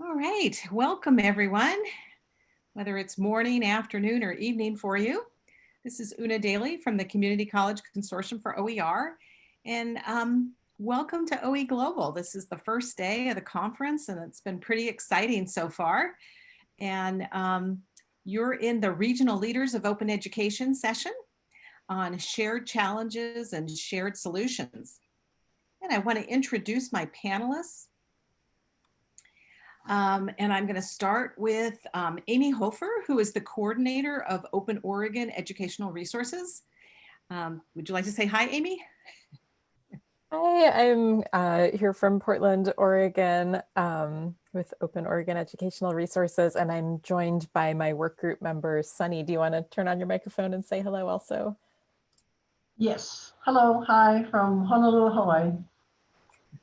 All right, welcome everyone, whether it's morning, afternoon, or evening for you. This is Una Daly from the Community College Consortium for OER, and um, welcome to OE Global. This is the first day of the conference, and it's been pretty exciting so far. And um, you're in the Regional Leaders of Open Education session on shared challenges and shared solutions. And I want to introduce my panelists. Um, and I'm going to start with um, Amy Hofer, who is the coordinator of Open Oregon Educational Resources. Um, would you like to say hi, Amy? Hi, I'm uh, here from Portland, Oregon um, with Open Oregon Educational Resources, and I'm joined by my work group member, Sunny. Do you want to turn on your microphone and say hello also? Yes. Hello. Hi from Honolulu, Hawaii.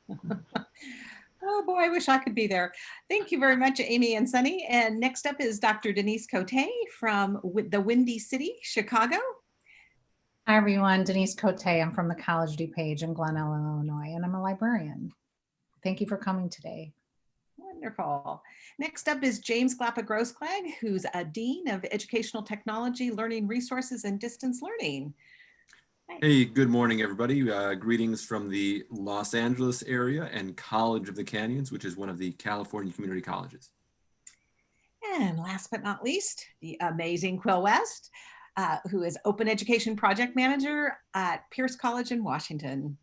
Oh boy, I wish I could be there. Thank you very much, Amy and Sunny. And next up is Dr. Denise Cote from the Windy City, Chicago. Hi everyone, Denise Cote. I'm from the College DuPage in Glen Ellyn, Illinois, and I'm a librarian. Thank you for coming today. Wonderful. Next up is James Glapa Grossklag, who's a Dean of Educational Technology, Learning Resources, and Distance Learning. Hey, good morning, everybody. Uh, greetings from the Los Angeles area and College of the Canyons, which is one of the California community colleges. And last but not least, the amazing Quill West, uh, who is Open Education Project Manager at Pierce College in Washington.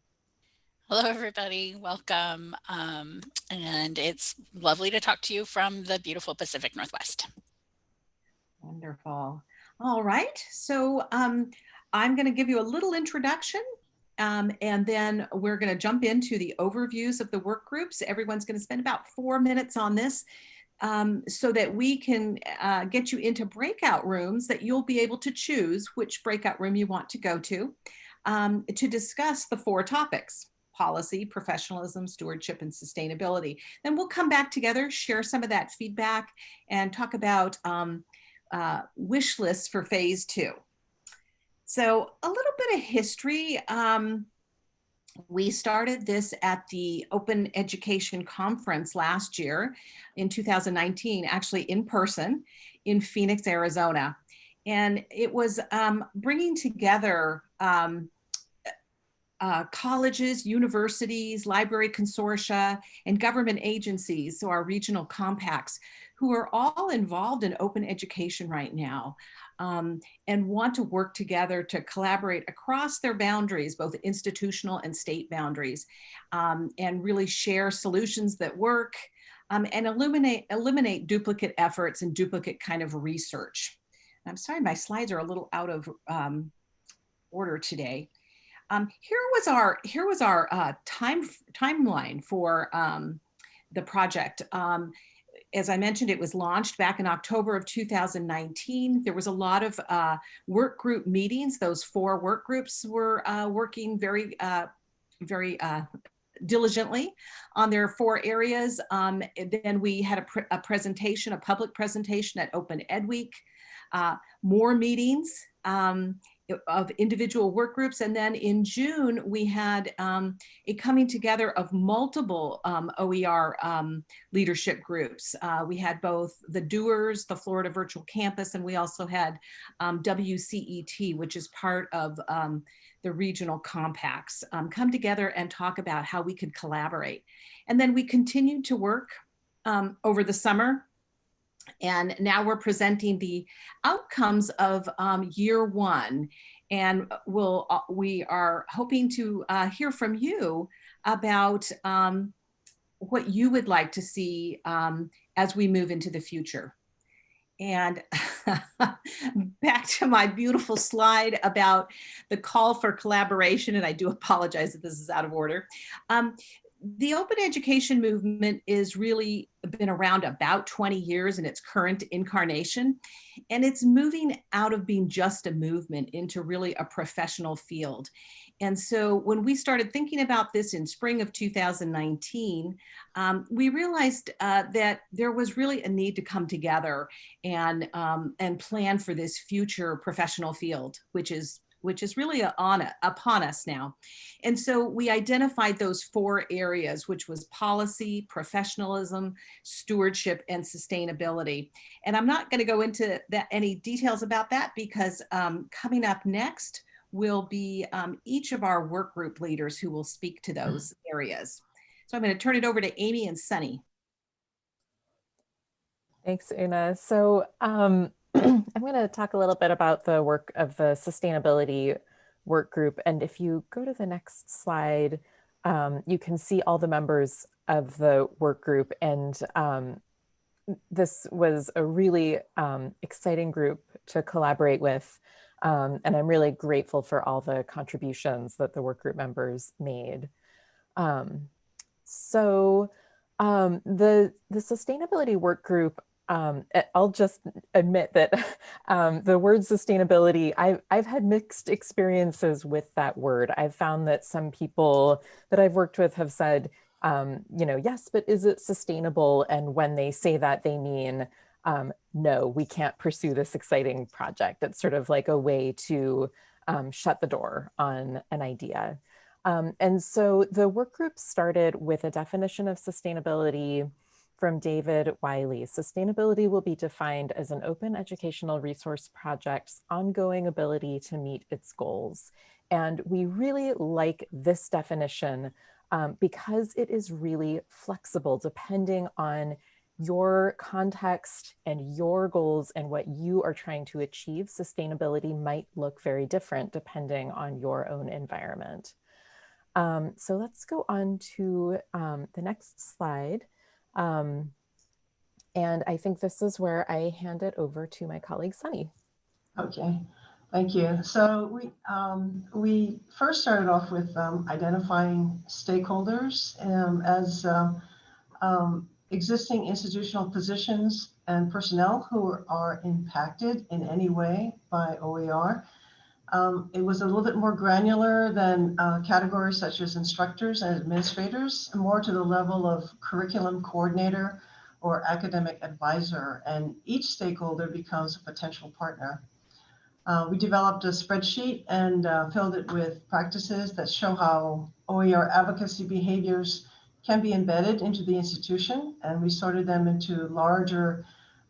Hello, everybody. Welcome. Um, and it's lovely to talk to you from the beautiful Pacific Northwest. Wonderful. All right. So um, I'm going to give you a little introduction um, and then we're going to jump into the overviews of the work groups. Everyone's going to spend about four minutes on this um, so that we can uh, get you into breakout rooms that you'll be able to choose which breakout room you want to go to um, to discuss the four topics policy, professionalism, stewardship, and sustainability. Then we'll come back together, share some of that feedback, and talk about um, uh, wish lists for phase two. So a little bit of history. Um, we started this at the Open Education Conference last year in 2019, actually in person in Phoenix, Arizona. And it was um, bringing together um, uh, colleges, universities, library consortia, and government agencies, so our regional compacts, who are all involved in open education right now um, and want to work together to collaborate across their boundaries, both institutional and state boundaries, um, and really share solutions that work um, and eliminate, eliminate duplicate efforts and duplicate kind of research. I'm sorry, my slides are a little out of um, order today. Um, here was our here was our uh, time timeline for um, the project. Um, as I mentioned, it was launched back in October of 2019. There was a lot of uh, work group meetings. Those four work groups were uh, working very, uh, very uh, diligently on their four areas. Um, then we had a, pr a, presentation, a public presentation at Open Ed Week, uh, more meetings. Um, of individual work groups. And then in June, we had um, a coming together of multiple um, OER um, leadership groups. Uh, we had both the doers, the Florida Virtual Campus, and we also had um, WCET, which is part of um, the regional compacts, um, come together and talk about how we could collaborate. And then we continued to work over the summer and now we're presenting the outcomes of um, year one. And we'll, uh, we are hoping to uh, hear from you about um, what you would like to see um, as we move into the future. And back to my beautiful slide about the call for collaboration, and I do apologize if this is out of order. Um, the open education movement is really been around about 20 years in its current incarnation and it's moving out of being just a movement into really a professional field. And so when we started thinking about this in spring of 2019 um, we realized uh, that there was really a need to come together and um, and plan for this future professional field which is which is really a- on it- upon us now. And so we identified those four areas, which was policy, professionalism, stewardship, and sustainability. And I'm not going to go into that any details about that because um, coming up next will be um, each of our work group leaders who will speak to those areas. So I'm going to turn it over to Amy and Sunny. Thanks, Una. So um, I'm going to talk a little bit about the work of the sustainability work group. And if you go to the next slide, um, you can see all the members of the work group. And um, this was a really um, exciting group to collaborate with. Um, and I'm really grateful for all the contributions that the work group members made. Um, so um, the, the sustainability work group um, I'll just admit that um, the word sustainability, I've, I've had mixed experiences with that word. I've found that some people that I've worked with have said, um, you know, yes, but is it sustainable? And when they say that, they mean, um, no, we can't pursue this exciting project. It's sort of like a way to um, shut the door on an idea. Um, and so the work group started with a definition of sustainability from David Wiley. Sustainability will be defined as an open educational resource project's ongoing ability to meet its goals. And we really like this definition um, because it is really flexible depending on your context and your goals and what you are trying to achieve. Sustainability might look very different depending on your own environment. Um, so let's go on to um, the next slide. Um, and I think this is where I hand it over to my colleague Sunny. Okay, thank you. So we um, we first started off with um, identifying stakeholders um, as um, um, existing institutional positions and personnel who are impacted in any way by OER. Um, it was a little bit more granular than uh, categories such as instructors and administrators, more to the level of curriculum coordinator or academic advisor, and each stakeholder becomes a potential partner. Uh, we developed a spreadsheet and uh, filled it with practices that show how OER advocacy behaviors can be embedded into the institution, and we sorted them into larger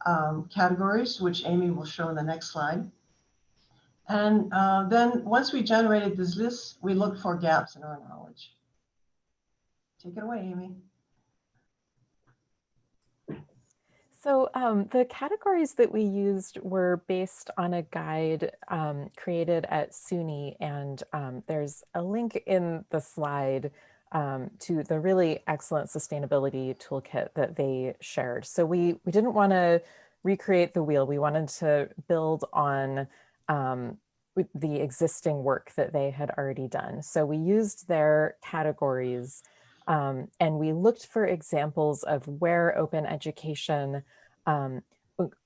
um, categories, which Amy will show in the next slide. And uh, then once we generated this list, we looked for gaps in our knowledge. Take it away, Amy. So um, the categories that we used were based on a guide um, created at SUNY, and um, there's a link in the slide um, to the really excellent sustainability toolkit that they shared. So we, we didn't want to recreate the wheel. We wanted to build on um, the existing work that they had already done. So we used their categories um, and we looked for examples of where open education um,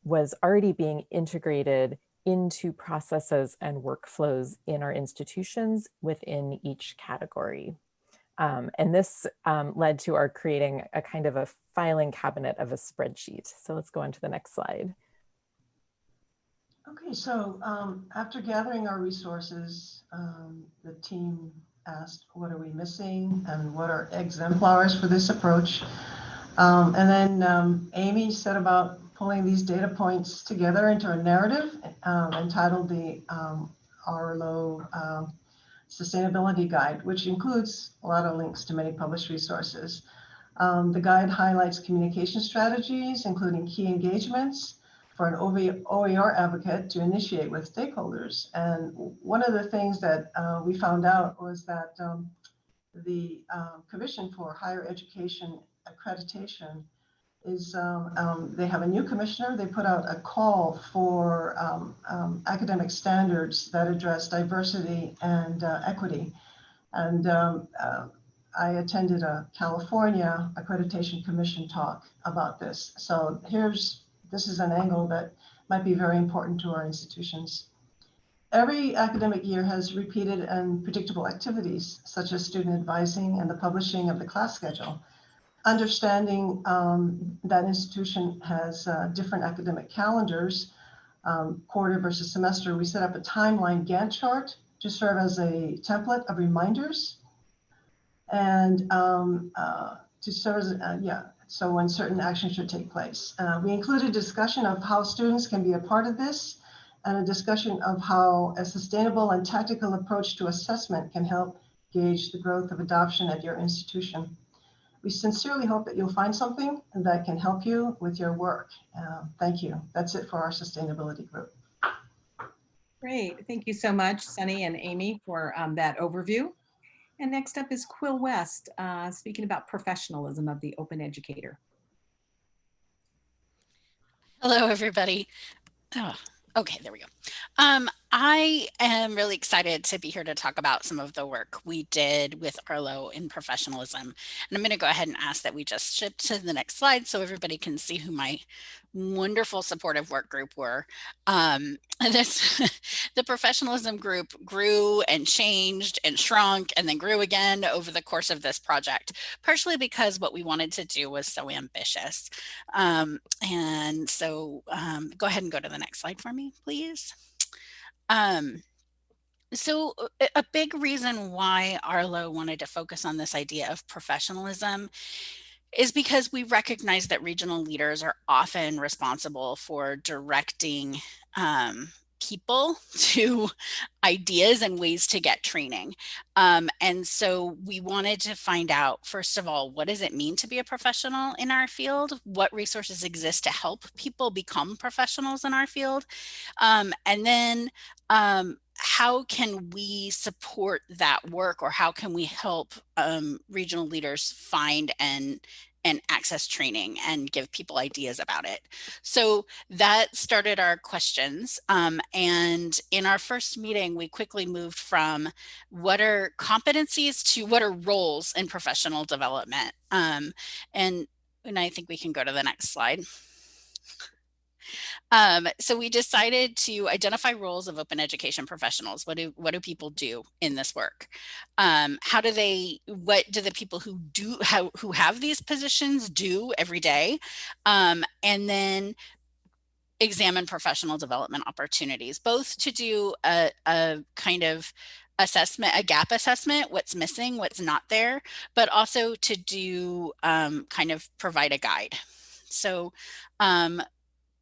was already being integrated into processes and workflows in our institutions within each category. Um, and this um, led to our creating a kind of a filing cabinet of a spreadsheet. So let's go on to the next slide. Okay, so um, after gathering our resources, um, the team asked, what are we missing and what are exemplars for this approach? Um, and then um, Amy set about pulling these data points together into a narrative um, entitled the um, Arlo Sustainability Guide, which includes a lot of links to many published resources. the guide highlights communication strategies, including key engagements, for an OER advocate to initiate with stakeholders. And one of the things that uh, we found out was that um, the uh, Commission for Higher Education Accreditation is, um, um, they have a new commissioner. They put out a call for um, um, academic standards that address diversity and uh, equity. And uh, I attended a California Accreditation Commission talk about this. So here's this is an angle that might be very important to our institutions. Every academic year has repeated and predictable activities, such as student advising and the publishing of the class schedule. Understanding um, that institution has uh, different academic calendars, um, quarter versus semester, we set up a timeline Gantt chart to serve as a template of reminders and um, uh, to serve as, uh, yeah, so when certain actions should take place. Uh, we included a discussion of how students can be a part of this and a discussion of how a sustainable and tactical approach to assessment can help gauge the growth of adoption at your institution. We sincerely hope that you'll find something that can help you with your work. Uh, thank you. That's it for our sustainability group. Great. Thank you so much, Sunny and Amy, for um, that overview. And next up is Quill West, uh, speaking about professionalism of the open educator. Hello, everybody. Oh, okay, there we go. Um, I am really excited to be here to talk about some of the work we did with Arlo in professionalism. And I'm going to go ahead and ask that we just shift to the next slide so everybody can see who my wonderful supportive work group were. Um, this, the professionalism group grew and changed and shrunk and then grew again over the course of this project, partially because what we wanted to do was so ambitious. Um, and so um, go ahead and go to the next slide for me, please. Um, so a big reason why Arlo wanted to focus on this idea of professionalism is because we recognize that regional leaders are often responsible for directing um, people to ideas and ways to get training. Um, and so we wanted to find out, first of all, what does it mean to be a professional in our field? What resources exist to help people become professionals in our field? Um, and then um, how can we support that work or how can we help um, regional leaders find and and access training and give people ideas about it. So that started our questions. Um, and in our first meeting, we quickly moved from what are competencies to what are roles in professional development. Um, and, and I think we can go to the next slide. Um, so we decided to identify roles of open education professionals. What do what do people do in this work? Um, how do they? What do the people who do how, who have these positions do every day? Um, and then examine professional development opportunities, both to do a, a kind of assessment, a gap assessment, what's missing, what's not there, but also to do um, kind of provide a guide. So um,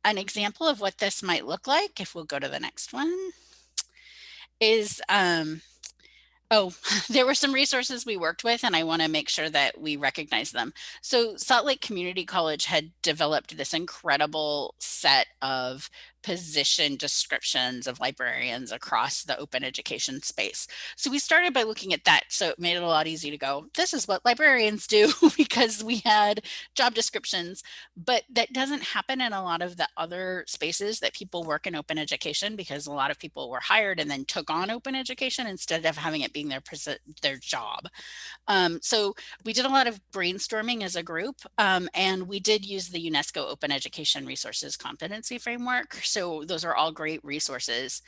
an example of what this might look like, if we'll go to the next one, is um, Oh, there were some resources we worked with and I want to make sure that we recognize them. So Salt Lake Community College had developed this incredible set of position descriptions of librarians across the open education space. So we started by looking at that. So it made it a lot easier to go, this is what librarians do because we had job descriptions, but that doesn't happen in a lot of the other spaces that people work in open education because a lot of people were hired and then took on open education instead of having it being their, their job. Um, so we did a lot of brainstorming as a group um, and we did use the UNESCO Open Education Resources Competency Framework. So those are all great resources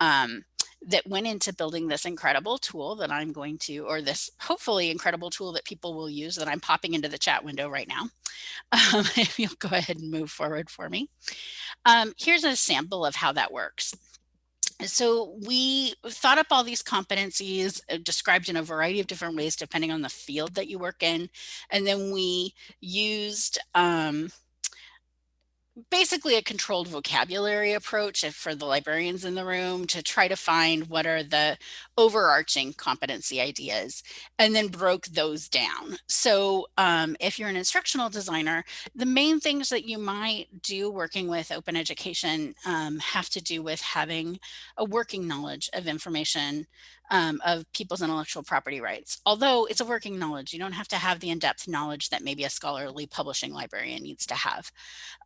um, that went into building this incredible tool that I'm going to, or this hopefully incredible tool that people will use that I'm popping into the chat window right now. Um, if you'll go ahead and move forward for me. Um, here's a sample of how that works. So we thought up all these competencies uh, described in a variety of different ways, depending on the field that you work in. And then we used um, basically a controlled vocabulary approach for the librarians in the room to try to find what are the overarching competency ideas and then broke those down. So um, if you're an instructional designer, the main things that you might do working with open education um, have to do with having a working knowledge of information um, of people's intellectual property rights. Although it's a working knowledge, you don't have to have the in-depth knowledge that maybe a scholarly publishing librarian needs to have.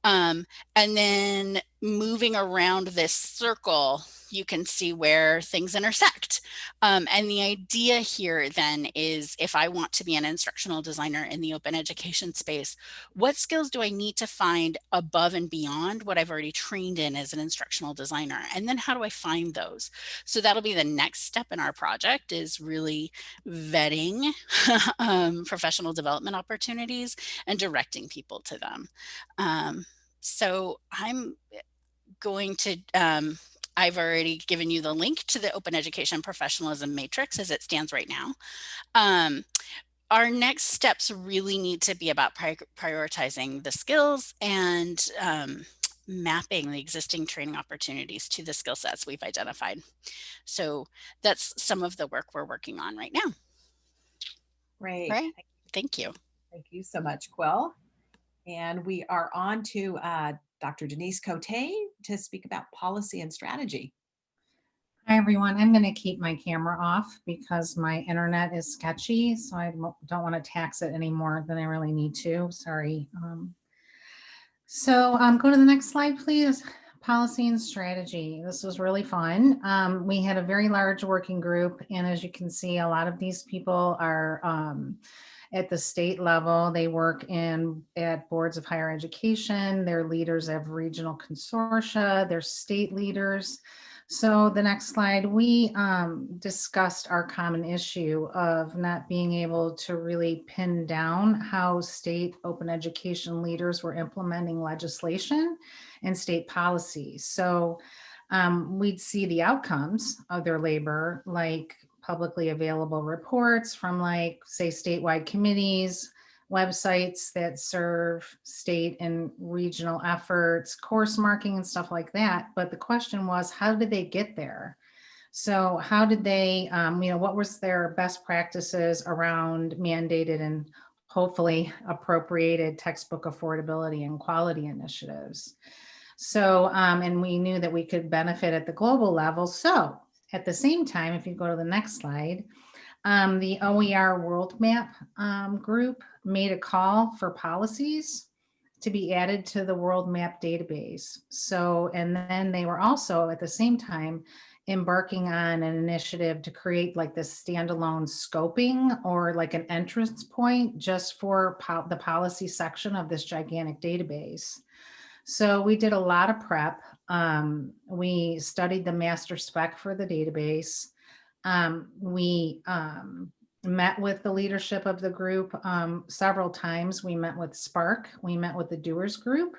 Um, and then moving around this circle, you can see where things intersect. Um, and the idea here then is if I want to be an instructional designer in the open education space, what skills do I need to find above and beyond what I've already trained in as an instructional designer? And then how do I find those? So that'll be the next step in our project is really vetting um, professional development opportunities and directing people to them. Um, so I'm going to um, I've already given you the link to the Open Education Professionalism Matrix as it stands right now. Um, our next steps really need to be about pri prioritizing the skills and um, mapping the existing training opportunities to the skill sets we've identified. So that's some of the work we're working on right now. Great. Right. Thank you. Thank you so much, Quill. And we are on to uh, Dr. Denise Cote to speak about policy and strategy. Hi, everyone. I'm going to keep my camera off because my internet is sketchy, so I don't want to tax it any more than I really need to. Sorry. Um, so um, go to the next slide, please. Policy and strategy. This was really fun. Um, we had a very large working group, and as you can see, a lot of these people are um, at the state level. They work in at boards of higher education. They're leaders of regional consortia. They're state leaders. So the next slide, we um, discussed our common issue of not being able to really pin down how state open education leaders were implementing legislation and state policy. So um, we'd see the outcomes of their labor, like publicly available reports from like, say, statewide committees, websites that serve state and regional efforts, course marking and stuff like that. But the question was, how did they get there? So how did they, um, you know, what was their best practices around mandated and hopefully appropriated textbook affordability and quality initiatives? So, um, and we knew that we could benefit at the global level. So at the same time, if you go to the next slide, um, the OER World Map um, group made a call for policies to be added to the World Map database. So, and then they were also at the same time embarking on an initiative to create like this standalone scoping or like an entrance point just for po the policy section of this gigantic database. So we did a lot of prep. Um, we studied the master spec for the database. Um, we um, met with the leadership of the group um, several times. We met with SPARC, we met with the Doers Group,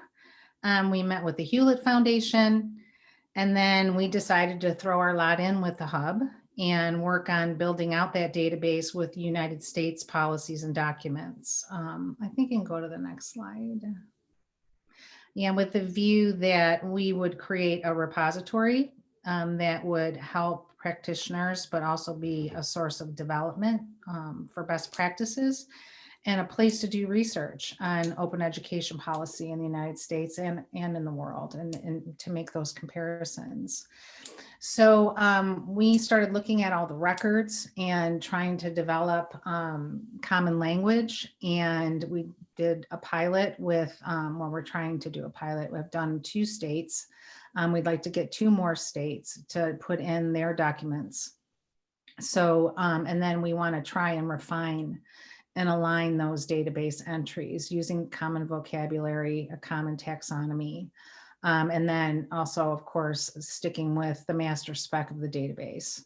um, we met with the Hewlett Foundation, and then we decided to throw our lot in with the hub and work on building out that database with United States policies and documents. Um, I think you can go to the next slide. Yeah, with the view that we would create a repository um, that would help practitioners, but also be a source of development um, for best practices and a place to do research on open education policy in the United States and, and in the world and, and to make those comparisons. So um, we started looking at all the records and trying to develop um, common language. And we did a pilot with, um, well, we're trying to do a pilot. We've done two states um, we'd like to get two more states to put in their documents. So, um, and then we want to try and refine and align those database entries using common vocabulary, a common taxonomy, um, and then also, of course, sticking with the master spec of the database.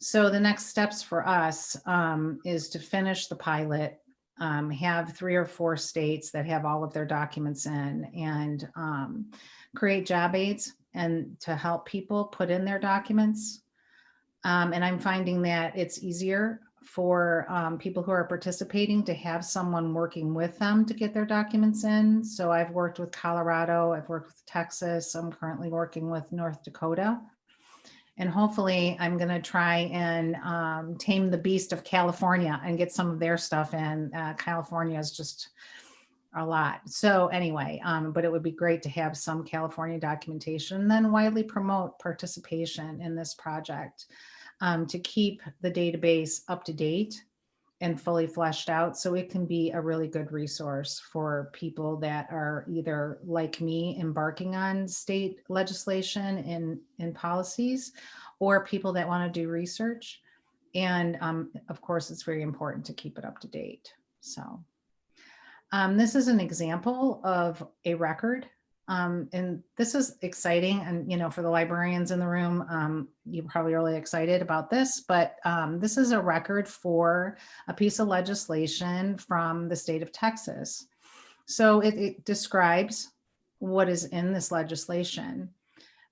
So the next steps for us um, is to finish the pilot, um, have three or four states that have all of their documents in and um, create job aids and to help people put in their documents. Um, and I'm finding that it's easier for um, people who are participating to have someone working with them to get their documents in. So I've worked with Colorado, I've worked with Texas, I'm currently working with North Dakota. And hopefully I'm gonna try and um, tame the beast of California and get some of their stuff in. Uh, California is just a lot. So anyway, um, but it would be great to have some California documentation and then widely promote participation in this project um, to keep the database up to date and fully fleshed out so it can be a really good resource for people that are either like me embarking on state legislation and, and policies or people that want to do research. And um, of course, it's very important to keep it up to date. So. Um, this is an example of a record. Um, and this is exciting. And, you know, for the librarians in the room, um, you're probably really excited about this, but um, this is a record for a piece of legislation from the state of Texas. So it, it describes what is in this legislation.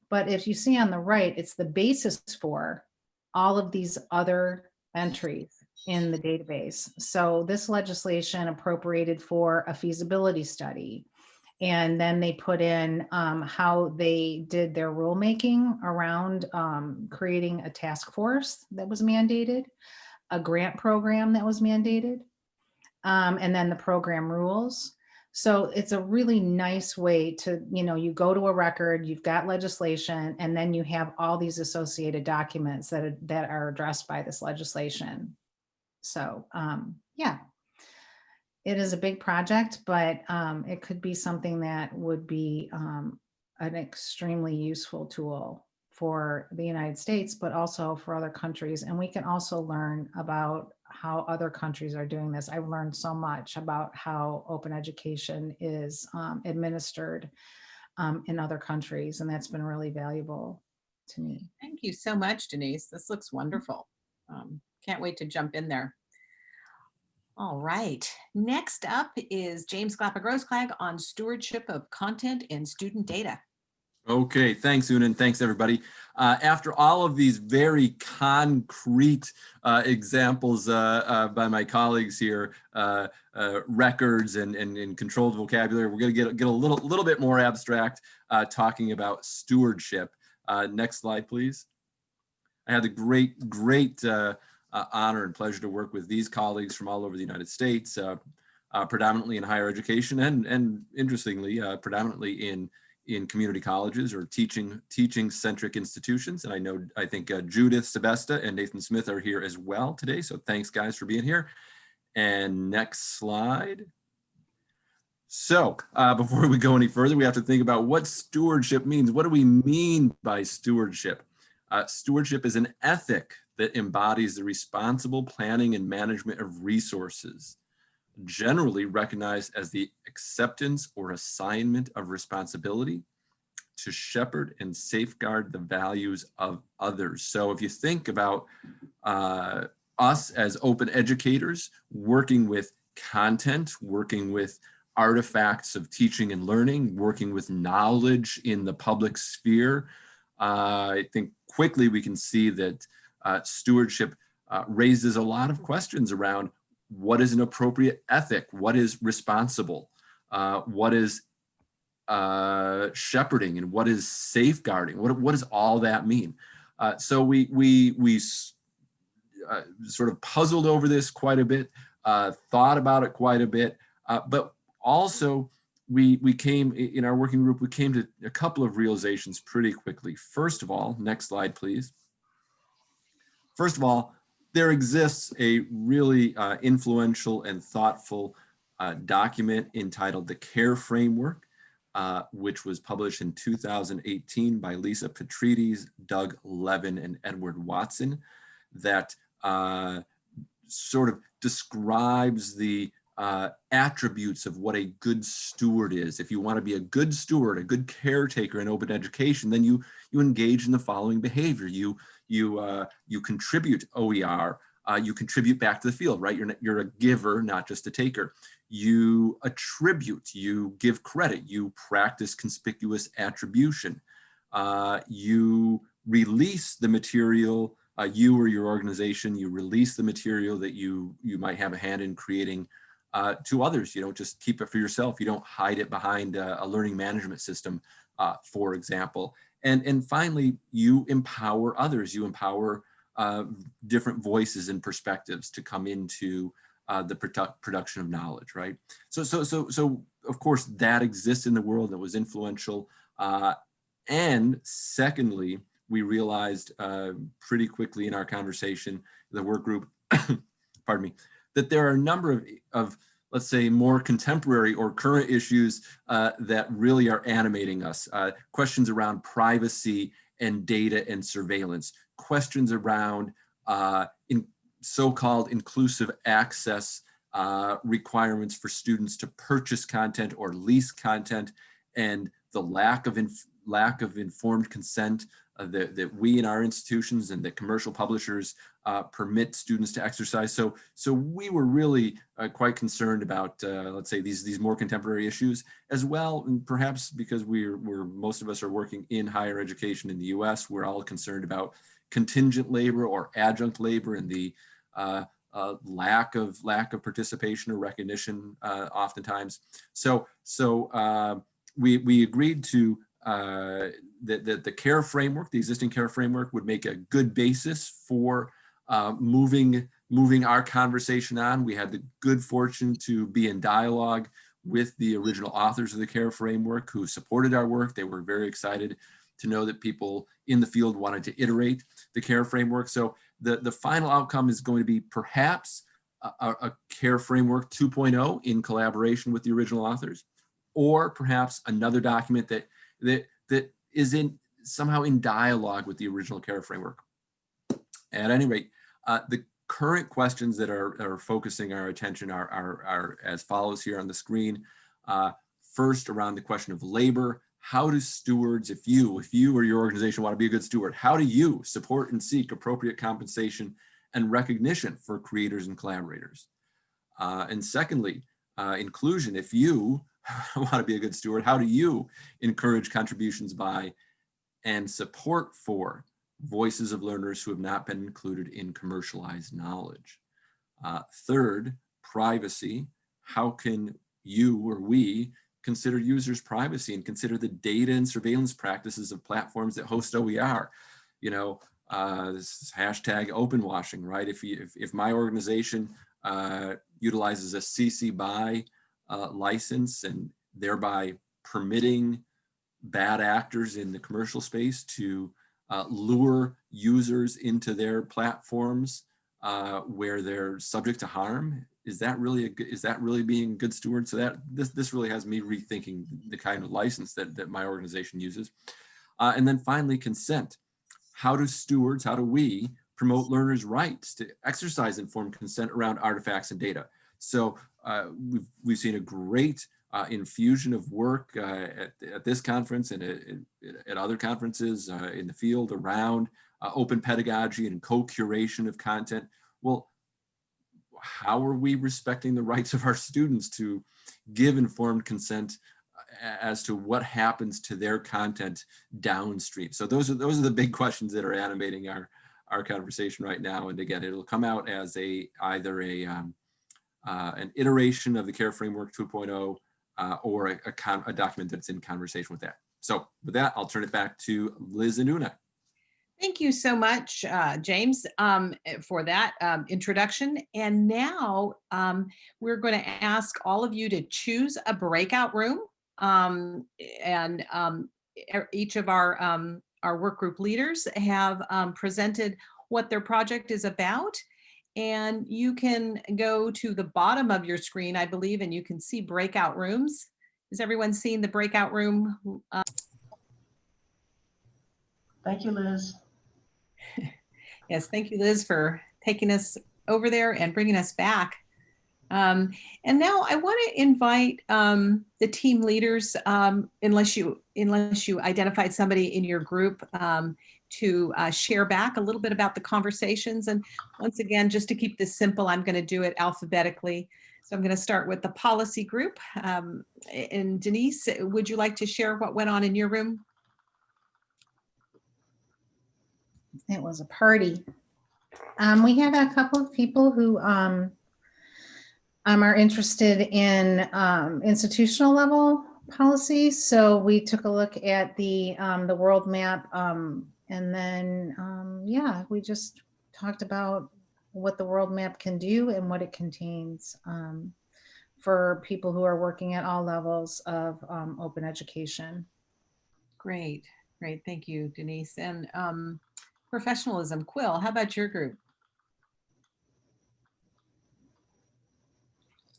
But if you see on the right, it's the basis for all of these other entries in the database. So this legislation appropriated for a feasibility study. And then they put in um, how they did their rulemaking around um, creating a task force that was mandated, a grant program that was mandated, um, and then the program rules. So it's a really nice way to, you know, you go to a record, you've got legislation, and then you have all these associated documents that are, that are addressed by this legislation. So um, yeah, it is a big project, but um, it could be something that would be um, an extremely useful tool for the United States, but also for other countries. And we can also learn about how other countries are doing this. I've learned so much about how open education is um, administered um, in other countries, and that's been really valuable to me. Thank you so much, Denise. This looks wonderful. Um, can't wait to jump in there. All right, next up is James Glapa-Grossklag on stewardship of content and student data. Okay, thanks, Una, and thanks, everybody. Uh, after all of these very concrete uh, examples uh, uh by my colleagues here, uh, uh, records and, and, and, controlled vocabulary, we're going to get, get a little, little bit more abstract talking about stewardship. next slide, please. I had the great, great uh, honor and pleasure to work with these colleagues from all over the United States, uh, uh, predominantly in higher education and, and interestingly, uh, predominantly in, in community colleges or teaching teaching centric institutions. And I know, I think uh, Judith Sebesta and Nathan Smith are here as well today. So thanks guys for being here. And next slide. So uh, before we go any further, we have to think about what stewardship means. What do we mean by stewardship? Uh, stewardship is an ethic that embodies the responsible planning and management of resources, generally recognized as the acceptance or assignment of responsibility to shepherd and safeguard the values of others. So if you think about uh, us as open educators, working with content, working with artifacts of teaching and learning, working with knowledge in the public sphere, uh, I think quickly we can see that uh, stewardship uh, raises a lot of questions around what is an appropriate ethic, what is responsible, uh, what is uh, shepherding, and what is safeguarding. What, what does all that mean? Uh, so we we we uh, sort of puzzled over this quite a bit, thought about it quite a bit, but also we we came in our working group. We came to a couple of realizations pretty quickly. First of all, next slide, please. First of all, there exists a really uh, influential and thoughtful uh, document entitled the CARE Framework, uh, which was published in 2018 by Lisa Petrides, Doug Levin, and Edward Watson, that uh, sort of describes the uh, attributes of what a good steward is. If you want to be a good steward, a good caretaker in open education, then you you engage in the following behavior. You you uh, you contribute OER, uh, you contribute back to the field, right? You're, you're a giver, not just a taker. You attribute, you give credit, you practice conspicuous attribution. Uh, you release the material, uh, you or your organization, you release the material that you, you might have a hand in creating uh, to others. You don't just keep it for yourself. You don't hide it behind a, a learning management system, uh, for example. And, and finally, you empower others. You empower uh, different voices and perspectives to come into uh, the produ production of knowledge, right? So, so, so, so of course that exists in the world that was influential. Uh, and secondly, we realized uh, pretty quickly in our conversation, the work group, pardon me, that there are a number of, of let's say, more contemporary or current issues uh, that really are animating us. Uh, questions around privacy and data and surveillance, questions around uh, in so-called inclusive access uh, requirements for students to purchase content or lease content and the lack of lack of informed consent uh, that, that we in our institutions and that commercial publishers uh, permit students to exercise. So, so we were really uh, quite concerned about, uh, let's say, these, these more contemporary issues as well. And perhaps because we're, we're, most of us are working in higher education in the US, we're all concerned about contingent labor or adjunct labor and the uh, uh, lack of lack of participation or recognition uh, oftentimes. So so uh, we we agreed to uh, that the, the care framework, the existing care framework, would make a good basis for uh, moving moving our conversation on. We had the good fortune to be in dialogue with the original authors of the care framework who supported our work. They were very excited to know that people in the field wanted to iterate the care framework. So the, the final outcome is going to be perhaps a, a care framework 2.0 in collaboration with the original authors, or perhaps another document that, that, that is in somehow in dialogue with the original care framework. At any rate, uh, the current questions that are, are focusing our attention are, are, are as follows here on the screen. Uh, first, around the question of labor, how do stewards, if you, if you or your organization want to be a good steward, how do you support and seek appropriate compensation and recognition for creators and collaborators? Uh, and secondly, uh, inclusion, if you want to be a good steward, how do you encourage contributions by and support for voices of learners who have not been included in commercialized knowledge? Uh, third, privacy, how can you or we consider users privacy and consider the data and surveillance practices of platforms that host OER. You know, uh, this hashtag open washing, right? If, you, if, if my organization uh, utilizes a CC BY uh, license and thereby permitting bad actors in the commercial space to uh, lure users into their platforms uh, where they're subject to harm, is that really a is that really being good steward? So that this this really has me rethinking the kind of license that that my organization uses. Uh, and then finally, consent. How do stewards, how do we promote learners' rights to exercise informed consent around artifacts and data? So we've we've seen a great uh, infusion of work uh, at, at this conference and at, at other conferences uh, in the field around uh, open pedagogy and co-curation of content. Well, how are we respecting the rights of our students to give informed consent uh, as to what happens to their content downstream? So those are those are the big questions that are animating our our conversation right now. And again, it'll come out as a either a um, uh, an iteration of the CARE Framework 2.0 uh, or a, a, a document that's in conversation with that. So with that, I'll turn it back to Liz and Una. Thank you so much, uh, James, um, for that um, introduction. And now um, we're going to ask all of you to choose a breakout room. Um, and um, each of our, um, our work group leaders have presented what their project is about. And you can go to the bottom of your screen, I believe, and you can see breakout rooms. Is everyone seeing the breakout room? Uh, Thank you, Liz. Yes, thank you, Liz, for taking us over there and bringing us back. Um, and now I want to invite um, the team leaders, um, unless you unless you identified somebody in your group, um, to uh, share back a little bit about the conversations. And once again, just to keep this simple, I'm going to do it alphabetically. So I'm going to start with the policy group. Um, and Denise, would you like to share what went on in your room? it was a party. Um, we had a couple of people who um, um, are interested in um, institutional level policy. So we took a look at the um, the world map um, and then, um, yeah, we just talked about what the world map can do and what it contains um, for people who are working at all levels of um, open education. Great, great. Thank you, Denise. And um, professionalism. Quill, how about your group?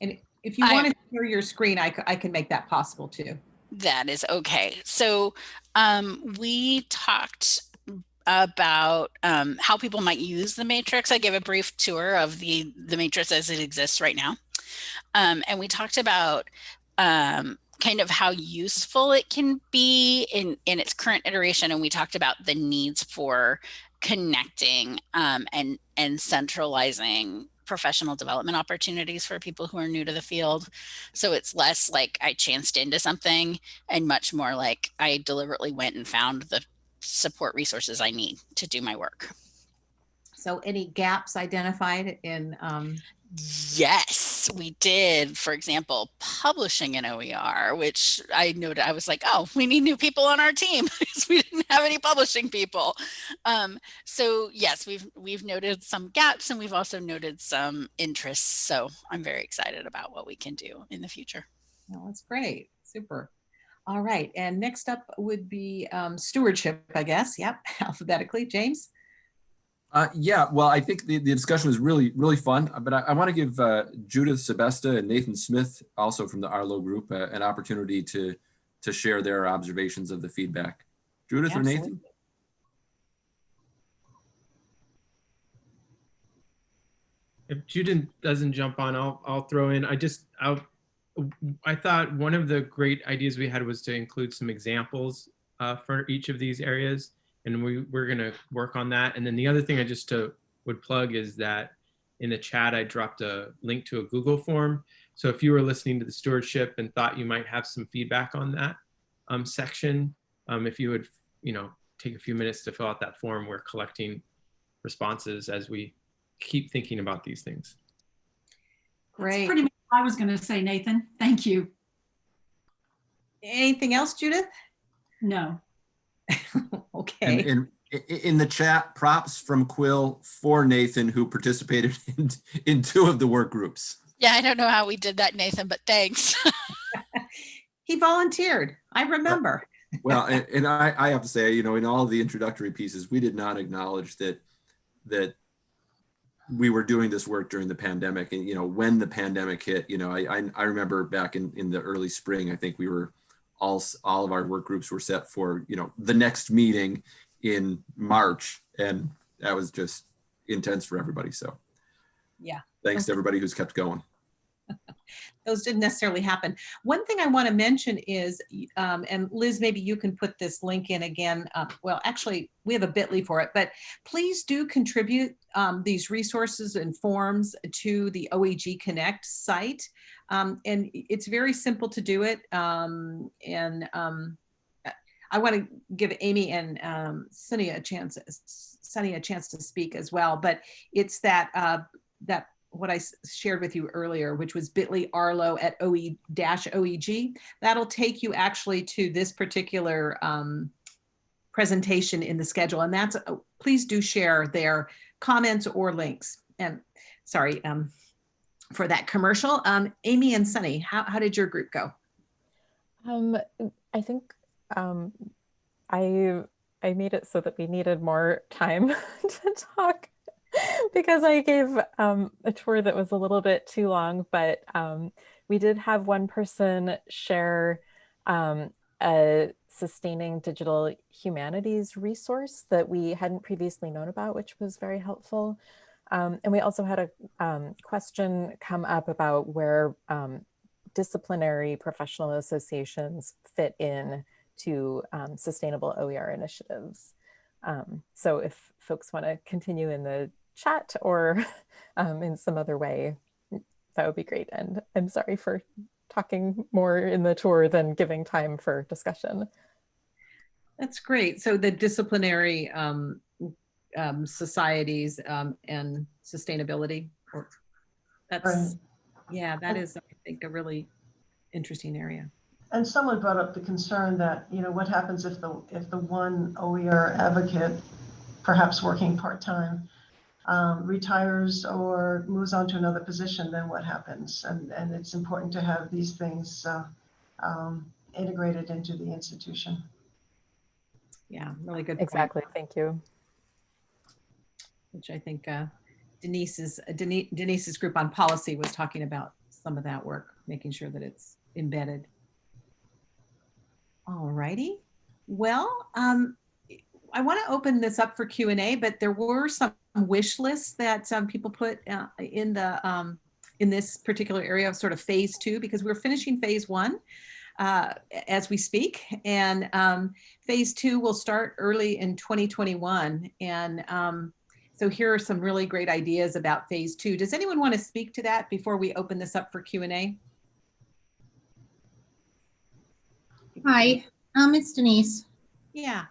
And if you I- want to share your screen, I, I can make that possible too. That is okay. So um, we talked about um, how people might use the matrix. I gave a brief tour of the the matrix as it exists right now, um, and we talked about um, kind of how useful it can be in, in its current iteration. And we talked about the needs for connecting um, and, and centralizing professional development opportunities for people who are new to the field. So it's less like I chanced into something and much more like I deliberately went and found the support resources I need to do my work. So any gaps identified in, um, Yes, we did. For example, publishing an OER, which I noted, I was like, oh, we need new people on our team because we didn't have any publishing people. Um, so yes, we've we've noted some gaps and we've also noted some interests. So I'm very excited about what we can do in the future. well, that's great, super. All right, and next up would be um, stewardship, I guess. Yep, alphabetically, James. Uh, yeah, well, I think the, the discussion was really, really fun, but I, I want to give uh, Judith Sebesta and Nathan Smith, also from the Arlo group, uh, an opportunity to, to share their observations of the feedback. Judith or Nathan? If Judith doesn't jump on, I'll I'll throw in. I just I I thought one of the great ideas we had was to include some examples uh, for each of these areas, and we we're gonna work on that. And then the other thing I just to, would plug is that in the chat I dropped a link to a Google form. So if you were listening to the stewardship and thought you might have some feedback on that um, section, um, if you would you know take a few minutes to fill out that form, we're collecting responses as we keep thinking about these things. That's Great. pretty much what I was going to say, Nathan. Thank you. Anything else, Judith? No. Okay, and i- i- in the chat, props from Quill for Nathan, who participated in, in two of the work groups. Yeah, I don't know how we did that, Nathan, but thanks. he volunteered. I remember. Well, and, and I, I have to say, you know, in all the introductory pieces, we did not acknowledge that that we were doing this work during the pandemic. And you know, when the pandemic hit, you know, I I, I remember back in in the early spring, I think we were all all of our work groups were set for you know the next meeting in March, and that was just intense for everybody. So Yeah. thanks to everybody who's kept going. Those didn't necessarily happen. One thing I want to mention is, um, and Liz, maybe you can put this link in again. Uh, well, actually, we have a bit.ly for it, but please do contribute um, these resources and forms to the OEG Connect site. Um, and it's very simple to do it. Um, and um, I want to give Amy and um, Sunny a chance, Sunny a chance to speak as well. But it's that uh, that what I shared with you earlier, which was bit.ly Arlo at OE dash OEG. That'll take you actually to this particular um, presentation in the schedule. And that's, uh, please do share their comments or links. And sorry um, for that commercial. Um, Amy and Sunny, how, how did your group go? Um, I think um, I I made it so that we needed more time to talk because I gave um, a tour that was a little bit too long. But um, we did have one person share um, a sustaining digital humanities resource that we hadn't previously known about, which was very helpful. Um, and we also had a um, question come up about where um, disciplinary professional associations fit in to sustainable OER initiatives. Um, so if folks want to continue in the chat or um, in some other way, that would be great. And I'm sorry for talking more in the tour than giving time for discussion. That's great. So the disciplinary um, um, societies um, and sustainability. or- That's, Right. yeah, that is, I think, a really interesting area. And someone brought up the concern that, you know, what happens if the, if the one OER advocate, perhaps working part-time, um, retires or moves on to another position, then what happens? And, and it's important to have these things uh, um, integrated into the institution. Yeah, really good. point, Exactly. Thank you. Which I think uh, Denise's, Denise, Denise's group on policy was talking about some of that work, making sure that it's embedded. All righty. Well, um, I want to open this up for Q and A, but there were some wish lists that some people put uh, in the um, in this particular area of sort of phase two because we're finishing phase one. uh, as we speak. And um, phase two will start early in 2021. And um, so here are some really great ideas about phase two. Does anyone want to speak to that before we open this up for Q&A? Hi, um, it's Denise. Yeah.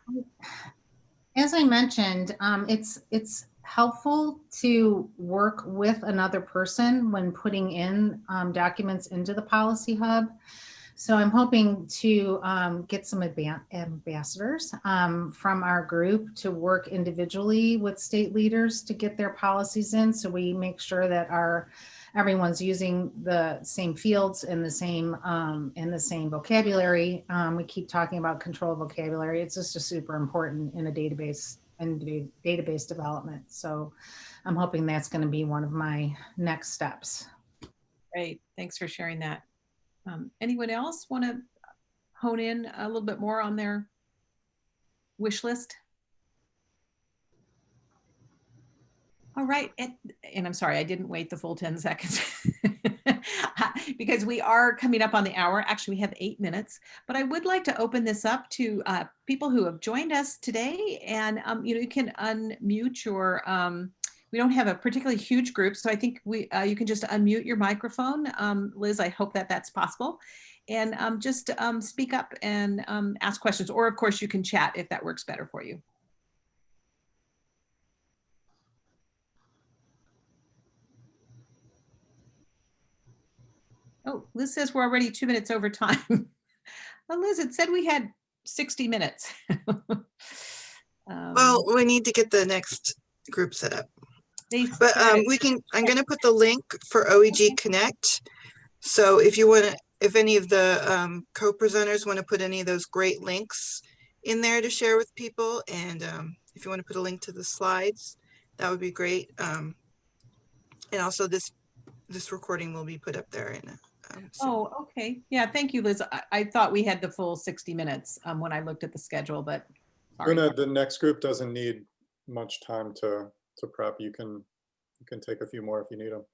As I mentioned, um, it's it's helpful to work with another person when putting in um, documents into the policy hub. So I'm hoping to um, get some ambassadors um, from our group to work individually with state leaders to get their policies in. So we make sure that our everyone's using the same fields and the same um, and the same vocabulary. Um, we keep talking about control vocabulary. It's just a super important in a database and da- database development. So I'm hoping that's going to be one of my next steps. Great. Thanks for sharing that. Um, anyone else want to hone in a little bit more on their wish list? All right. And, and I'm sorry, I didn't wait the full 10 seconds because we are coming up on the hour. Actually, we have eight minutes, but I would like to open this up to uh, people who have joined us today. And, um, you know, you can unmute your, um, we don't have a particularly huge group, so I think we uh, you can just unmute your microphone. Um, Liz, I hope that that's possible. And um, just um, speak up and um, ask questions, or of course you can chat if that works better for you. Oh, Liz says we're already two minutes over time. well, Liz, it said we had 60 minutes. Um, Well, we need to get the next group set up. But um, we can, I'm gonna put the link for OEG Connect. So if you wanna, if any of the um, co-presenters wanna put any of those great links in there to share with people, and um, if you wanna put a link to the slides, that would be great. Um, And also this, this recording will be put up there in. um, soon. Oh, okay. Yeah, thank you, Liz. I, I thought we had the full 60 minutes um, when I looked at the schedule, but. sorry. Una, the next group doesn't need much time to, to prep. You can, you can take a few more if you need them.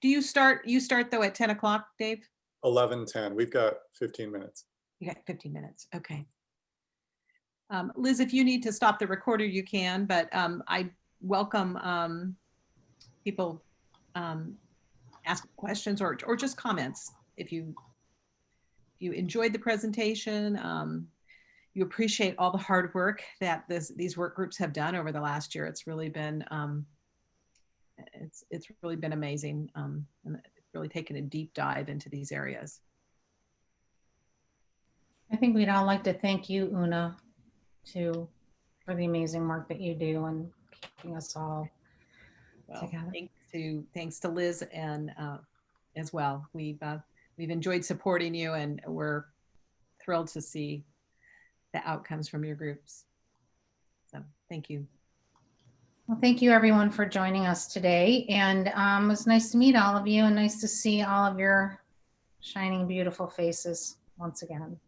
Do you start, you start though at 10 o'clock, Dave? 11, 10, we've got 15 minutes. You got 15 minutes, okay. Um, Liz, if you need to stop the recorder, you can, but um, I welcome um, people um, ask questions or, or just comments. If you, if you enjoyed the presentation, um, you appreciate all the hard work that this, these work groups have done over the last year. It's really been, um, it's, it's really been amazing. Um, and it's really taken a deep dive into these areas. I think we'd all like to thank you, Una, too, for the amazing work that you do and keeping us all Well, together. To, thanks to Liz and uh, as well. We've, uh, we've enjoyed supporting you and we're thrilled to see the outcomes from your groups. So thank you. Well, thank you everyone for joining us today. And um, it was nice to meet all of you and nice to see all of your shining, beautiful faces once again.